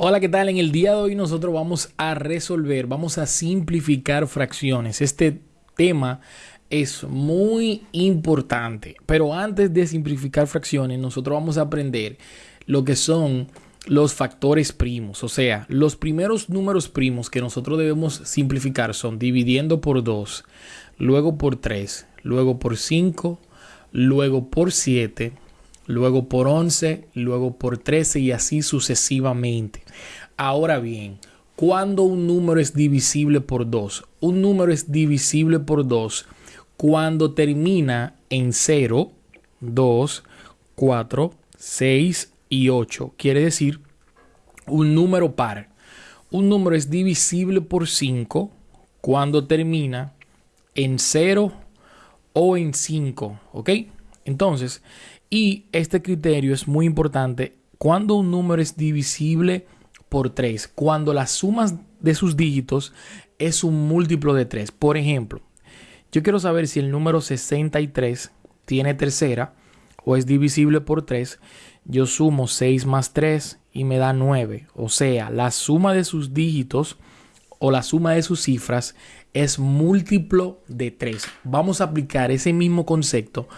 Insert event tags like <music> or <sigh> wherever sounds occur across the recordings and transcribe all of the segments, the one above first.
Hola, ¿qué tal? En el día de hoy nosotros vamos a resolver, vamos a simplificar fracciones. Este tema es muy importante, pero antes de simplificar fracciones, nosotros vamos a aprender lo que son los factores primos, o sea, los primeros números primos que nosotros debemos simplificar son dividiendo por 2, luego por 3, luego por 5, luego por 7, luego por 11, luego por 13 y así sucesivamente. Ahora bien, cuando un número es divisible por 2? Un número es divisible por 2 cuando termina en 0, 2, 4, 6 y 8. Quiere decir un número par. Un número es divisible por 5 cuando termina en 0 o en 5. ¿Ok? Entonces, y este criterio es muy importante cuando un número es divisible por 3, cuando la suma de sus dígitos es un múltiplo de 3. Por ejemplo, yo quiero saber si el número 63 tiene tercera o es divisible por 3. Yo sumo 6 más 3 y me da 9. O sea, la suma de sus dígitos o la suma de sus cifras es múltiplo de 3. Vamos a aplicar ese mismo concepto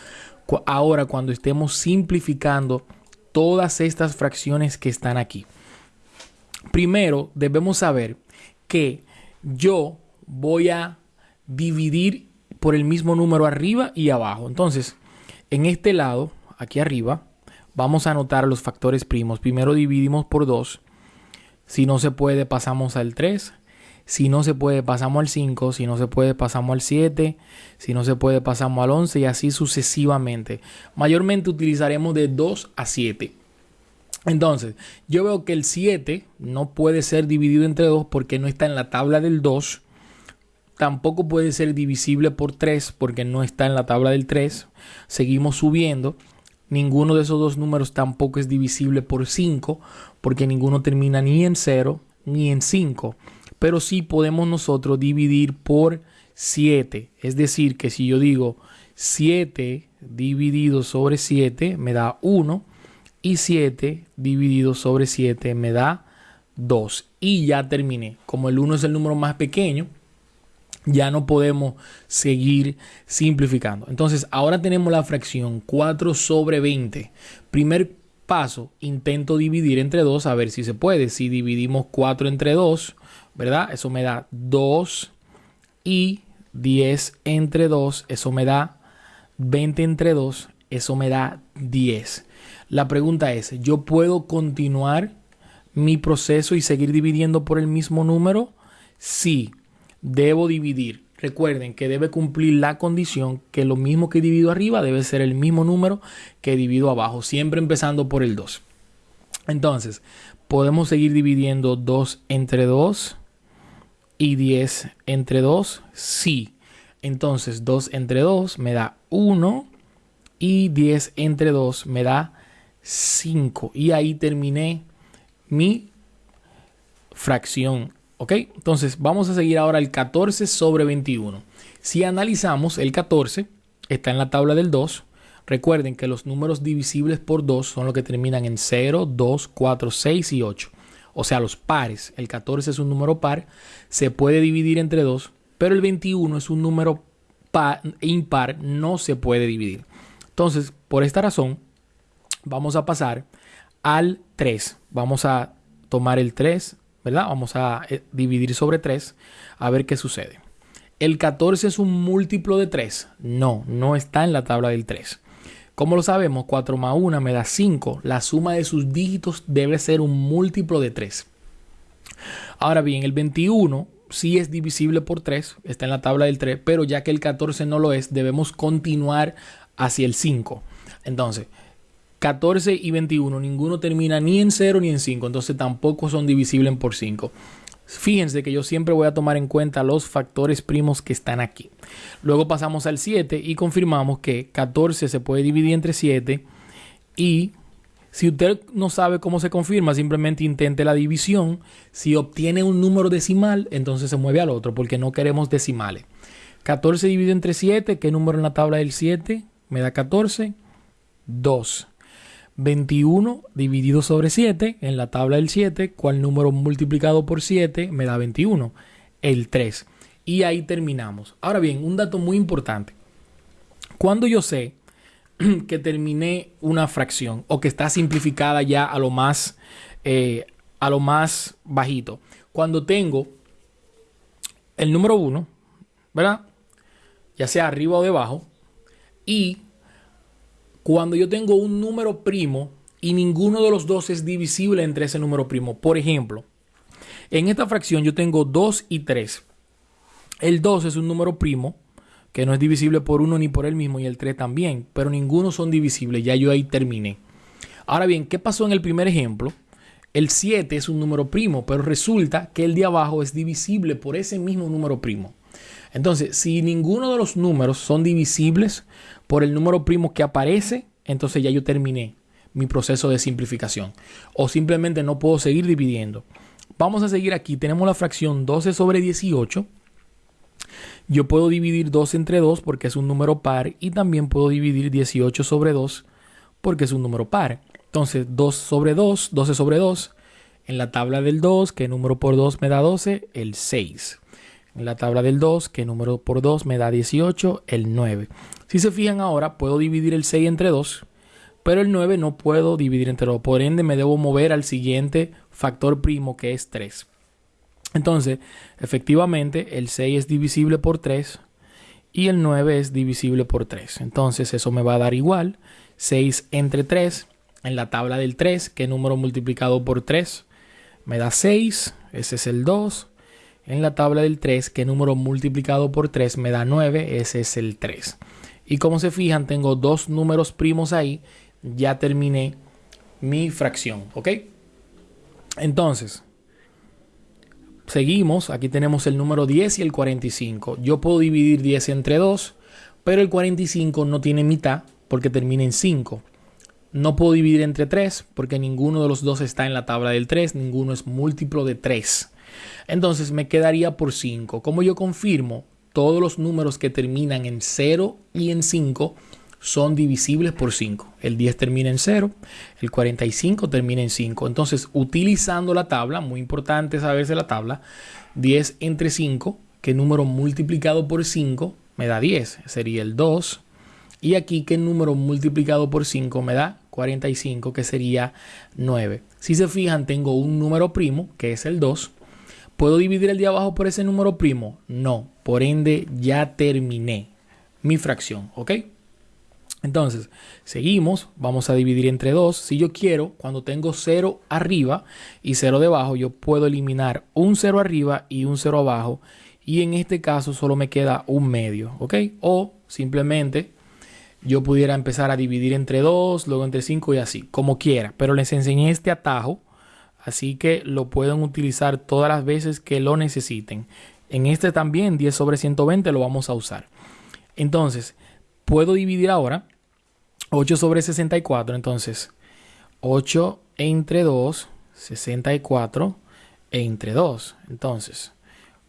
ahora cuando estemos simplificando todas estas fracciones que están aquí. Primero debemos saber que yo voy a dividir por el mismo número arriba y abajo. Entonces, en este lado, aquí arriba, vamos a anotar los factores primos. Primero dividimos por 2. Si no se puede, pasamos al 3. Si no se puede, pasamos al 5. Si no se puede, pasamos al 7. Si no se puede, pasamos al 11 y así sucesivamente. Mayormente utilizaremos de 2 a 7. Entonces, yo veo que el 7 no puede ser dividido entre 2 porque no está en la tabla del 2. Tampoco puede ser divisible por 3 porque no está en la tabla del 3. Seguimos subiendo. Ninguno de esos dos números tampoco es divisible por 5 porque ninguno termina ni en 0 ni en 5 pero sí podemos nosotros dividir por 7. Es decir, que si yo digo 7 dividido sobre 7 me da 1 y 7 dividido sobre 7 me da 2. Y ya terminé. Como el 1 es el número más pequeño, ya no podemos seguir simplificando. Entonces, ahora tenemos la fracción 4 sobre 20. Primer paso, intento dividir entre 2 a ver si se puede. Si dividimos 4 entre 2, ¿verdad? Eso me da 2 y 10 entre 2, eso me da 20 entre 2, eso me da 10. La pregunta es, ¿yo puedo continuar mi proceso y seguir dividiendo por el mismo número? Sí, debo dividir. Recuerden que debe cumplir la condición que lo mismo que divido arriba debe ser el mismo número que divido abajo, siempre empezando por el 2. Entonces, podemos seguir dividiendo 2 entre 2 y 10 entre 2, sí. Entonces 2 entre 2 me da 1 y 10 entre 2 me da 5. Y ahí terminé mi fracción. ¿Ok? Entonces vamos a seguir ahora el 14 sobre 21. Si analizamos el 14, está en la tabla del 2. Recuerden que los números divisibles por 2 son los que terminan en 0, 2, 4, 6 y 8 o sea, los pares. El 14 es un número par, se puede dividir entre dos, pero el 21 es un número impar, no se puede dividir. Entonces, por esta razón, vamos a pasar al 3. Vamos a tomar el 3, ¿verdad? Vamos a eh, dividir sobre 3 a ver qué sucede. ¿El 14 es un múltiplo de 3? No, no está en la tabla del 3. Como lo sabemos, 4 más 1 me da 5. La suma de sus dígitos debe ser un múltiplo de 3. Ahora bien, el 21 sí es divisible por 3, está en la tabla del 3, pero ya que el 14 no lo es, debemos continuar hacia el 5. Entonces, 14 y 21, ninguno termina ni en 0 ni en 5, entonces tampoco son divisibles por 5. Fíjense que yo siempre voy a tomar en cuenta los factores primos que están aquí. Luego pasamos al 7 y confirmamos que 14 se puede dividir entre 7 y si usted no sabe cómo se confirma, simplemente intente la división. Si obtiene un número decimal, entonces se mueve al otro porque no queremos decimales. 14 dividido entre 7, ¿qué número en la tabla del 7? Me da 14. 2. 21 dividido sobre 7 en la tabla del 7, cuál número multiplicado por 7 me da 21, el 3. Y ahí terminamos. Ahora bien, un dato muy importante. Cuando yo sé <clears throat> que terminé una fracción o que está simplificada ya a lo más, eh, a lo más bajito, cuando tengo el número 1, ¿verdad? Ya sea arriba o debajo, y cuando yo tengo un número primo y ninguno de los dos es divisible entre ese número primo. Por ejemplo, en esta fracción yo tengo 2 y 3. El 2 es un número primo que no es divisible por uno ni por el mismo y el 3 también, pero ninguno son divisibles, ya yo ahí terminé. Ahora bien, ¿qué pasó en el primer ejemplo? El 7 es un número primo, pero resulta que el de abajo es divisible por ese mismo número primo. Entonces, si ninguno de los números son divisibles por el número primo que aparece, entonces ya yo terminé mi proceso de simplificación. O simplemente no puedo seguir dividiendo. Vamos a seguir aquí. Tenemos la fracción 12 sobre 18. Yo puedo dividir 2 entre 2 porque es un número par y también puedo dividir 18 sobre 2 porque es un número par. Entonces 2 sobre 2, 12 sobre 2. En la tabla del 2, que número por 2 me da 12, el 6 en la tabla del 2, que número por 2 me da 18, el 9. Si se fijan ahora, puedo dividir el 6 entre 2, pero el 9 no puedo dividir entre 2. Por ende, me debo mover al siguiente factor primo, que es 3. Entonces, efectivamente, el 6 es divisible por 3 y el 9 es divisible por 3. Entonces, eso me va a dar igual. 6 entre 3, en la tabla del 3, que número multiplicado por 3 me da 6, ese es el 2 en la tabla del 3 que número multiplicado por 3 me da 9, ese es el 3. Y como se fijan, tengo dos números primos ahí, ya terminé mi fracción, ¿ok? Entonces, seguimos, aquí tenemos el número 10 y el 45. Yo puedo dividir 10 entre 2, pero el 45 no tiene mitad porque termina en 5. No puedo dividir entre 3 porque ninguno de los dos está en la tabla del 3, ninguno es múltiplo de 3. Entonces me quedaría por 5. Como yo confirmo, todos los números que terminan en 0 y en 5 son divisibles por 5. El 10 termina en 0, el 45 termina en 5. Entonces, utilizando la tabla, muy importante saberse la tabla, 10 entre 5, que número multiplicado por 5 me da 10, sería el 2. Y aquí, ¿qué número multiplicado por 5 me da 45, que sería 9. Si se fijan, tengo un número primo, que es el 2, ¿Puedo dividir el de abajo por ese número primo? No. Por ende, ya terminé mi fracción. ¿Ok? Entonces, seguimos. Vamos a dividir entre 2. Si yo quiero, cuando tengo 0 arriba y 0 debajo, yo puedo eliminar un 0 arriba y un 0 abajo. Y en este caso solo me queda un medio. ¿Ok? O simplemente yo pudiera empezar a dividir entre 2, luego entre 5 y así, como quiera. Pero les enseñé este atajo Así que lo pueden utilizar todas las veces que lo necesiten. En este también 10 sobre 120 lo vamos a usar. Entonces, puedo dividir ahora 8 sobre 64. Entonces, 8 entre 2, 64 entre 2. Entonces,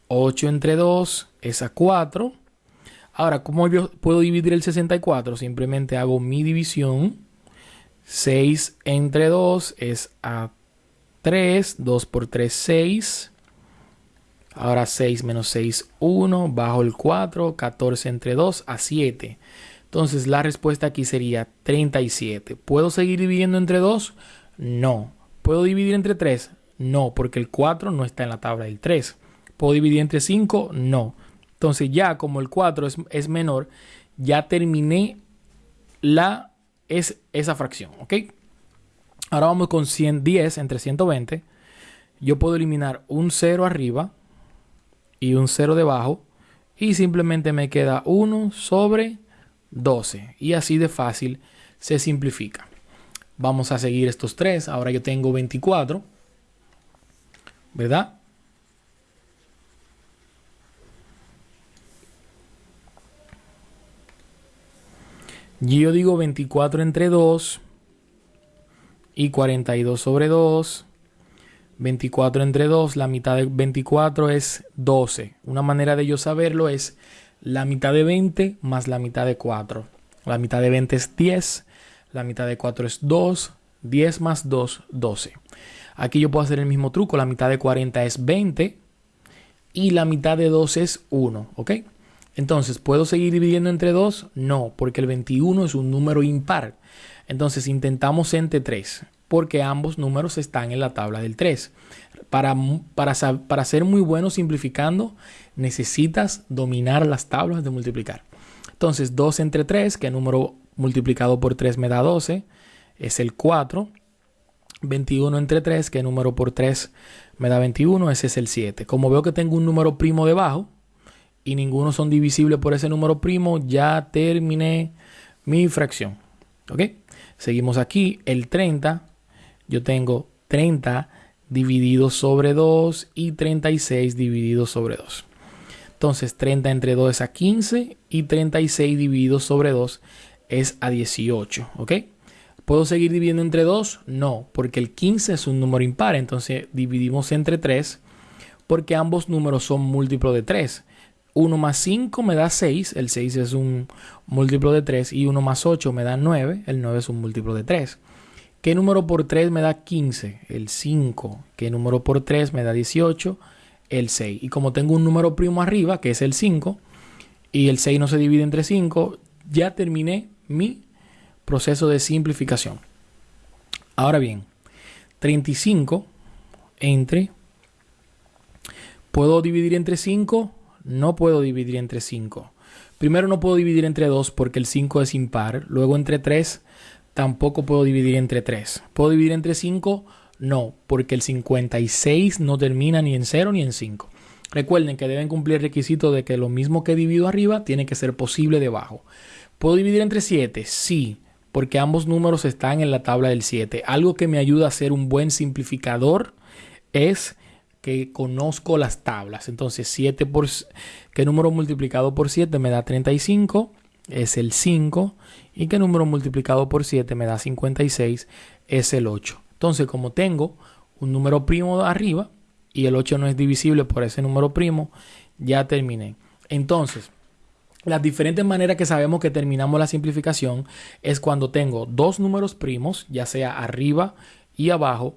8 entre 2 es a 4. Ahora, ¿cómo yo puedo dividir el 64? Simplemente hago mi división. 6 entre 2 es a 3, 2 por 3, 6. Ahora 6 menos 6, 1, bajo el 4, 14 entre 2 a 7. Entonces la respuesta aquí sería 37. ¿Puedo seguir dividiendo entre 2? No. ¿Puedo dividir entre 3? No, porque el 4 no está en la tabla del 3. ¿Puedo dividir entre 5? No. Entonces ya como el 4 es, es menor, ya terminé la, es, esa fracción. ¿Ok? Ahora vamos con 110 entre 120. Yo puedo eliminar un 0 arriba y un 0 debajo. Y simplemente me queda 1 sobre 12. Y así de fácil se simplifica. Vamos a seguir estos tres. Ahora yo tengo 24. ¿Verdad? Yo digo 24 entre 2 y 42 sobre 2. 24 entre 2, la mitad de 24 es 12. Una manera de yo saberlo es la mitad de 20 más la mitad de 4. La mitad de 20 es 10, la mitad de 4 es 2, 10 más 2, 12. Aquí yo puedo hacer el mismo truco. La mitad de 40 es 20 y la mitad de 2 es 1. ¿Ok? Entonces, ¿puedo seguir dividiendo entre 2? No, porque el 21 es un número impar. Entonces, intentamos entre 3, porque ambos números están en la tabla del 3. Para, para, para ser muy bueno simplificando, necesitas dominar las tablas de multiplicar. Entonces, 2 entre 3, que número multiplicado por 3 me da 12, es el 4. 21 entre 3, que número por 3 me da 21, ese es el 7. Como veo que tengo un número primo debajo, y ninguno son divisibles por ese número primo, ya terminé mi fracción. ¿Ok? Seguimos aquí, el 30, yo tengo 30 dividido sobre 2 y 36 dividido sobre 2. Entonces 30 entre 2 es a 15 y 36 dividido sobre 2 es a 18. ¿Ok? ¿Puedo seguir dividiendo entre 2? No, porque el 15 es un número impar. Entonces dividimos entre 3 porque ambos números son múltiplos de 3. 1 más 5 me da 6, el 6 es un múltiplo de 3, y 1 más 8 me da 9, el 9 es un múltiplo de 3. ¿Qué número por 3 me da 15? El 5. ¿Qué número por 3 me da 18? El 6. Y como tengo un número primo arriba, que es el 5, y el 6 no se divide entre 5, ya terminé mi proceso de simplificación. Ahora bien, 35 entre... ¿Puedo dividir entre 5? No puedo dividir entre 5. Primero no puedo dividir entre 2 porque el 5 es impar. Luego entre 3 tampoco puedo dividir entre 3. ¿Puedo dividir entre 5? No, porque el 56 no termina ni en 0 ni en 5. Recuerden que deben cumplir el requisito de que lo mismo que divido arriba tiene que ser posible debajo. ¿Puedo dividir entre 7? Sí, porque ambos números están en la tabla del 7. Algo que me ayuda a ser un buen simplificador es que conozco las tablas. Entonces, 7 por qué número multiplicado por 7 me da 35, es el 5, y qué número multiplicado por 7 me da 56, es el 8. Entonces, como tengo un número primo arriba y el 8 no es divisible por ese número primo, ya terminé. Entonces, las diferentes maneras que sabemos que terminamos la simplificación es cuando tengo dos números primos, ya sea arriba y abajo,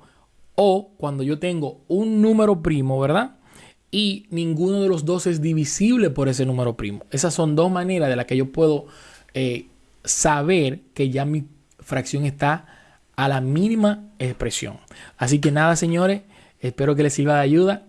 o cuando yo tengo un número primo, ¿verdad? Y ninguno de los dos es divisible por ese número primo. Esas son dos maneras de las que yo puedo eh, saber que ya mi fracción está a la mínima expresión. Así que nada, señores, espero que les sirva de ayuda